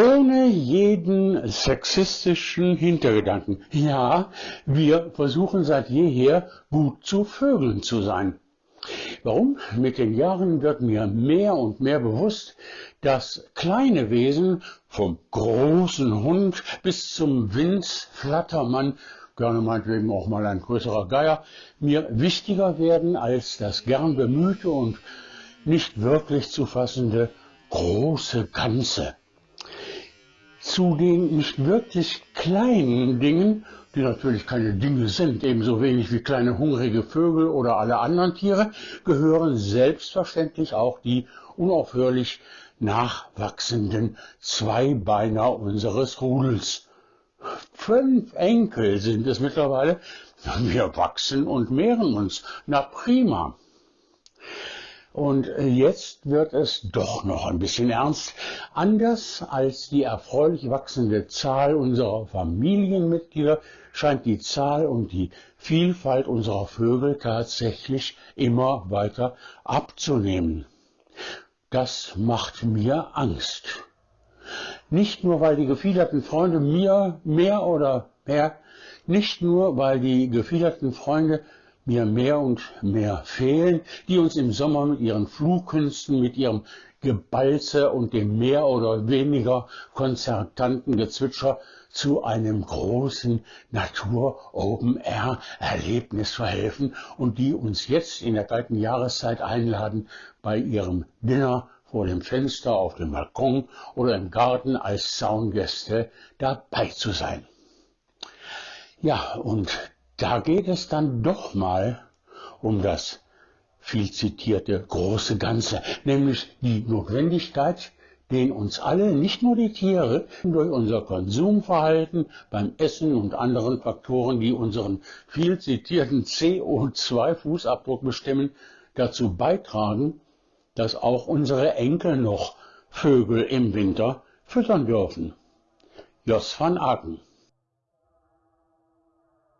ohne jeden sexistischen Hintergedanken. Ja, wir versuchen seit jeher gut zu Vögeln zu sein. Warum? Mit den Jahren wird mir mehr und mehr bewusst, dass kleine Wesen vom großen Hund bis zum Winzflattermann, gerne meinetwegen auch mal ein größerer Geier, mir wichtiger werden als das gern bemühte und nicht wirklich zu fassende große Ganze. Zu den nicht wirklich kleinen Dingen die natürlich keine Dinge sind, ebenso wenig wie kleine hungrige Vögel oder alle anderen Tiere, gehören selbstverständlich auch die unaufhörlich nachwachsenden Zweibeiner unseres Rudels. Fünf Enkel sind es mittlerweile. Wir wachsen und mehren uns. Na prima. Und äh, jetzt wird es doch noch ein bisschen ernst. Anders als die erfreulich wachsende Zahl unserer Familienmitglieder scheint die Zahl und die Vielfalt unserer Vögel tatsächlich immer weiter abzunehmen. Das macht mir Angst. Nicht nur, weil die gefiederten Freunde mir mehr oder mehr, nicht nur, weil die gefiederten Freunde mir mehr und mehr fehlen, die uns im Sommer mit ihren Flugkünsten, mit ihrem Gebalze und dem mehr oder weniger konzertanten Gezwitscher zu einem großen Natur-Open-Air-Erlebnis verhelfen und die uns jetzt in der kalten Jahreszeit einladen, bei ihrem Dinner vor dem Fenster, auf dem Balkon oder im Garten als Zaungäste dabei zu sein. Ja, und da geht es dann doch mal um das viel zitierte große Ganze, nämlich die Notwendigkeit, den uns alle, nicht nur die Tiere, durch unser Konsumverhalten beim Essen und anderen Faktoren, die unseren viel zitierten CO2-Fußabdruck bestimmen, dazu beitragen, dass auch unsere Enkel noch Vögel im Winter füttern dürfen. Jos van Aken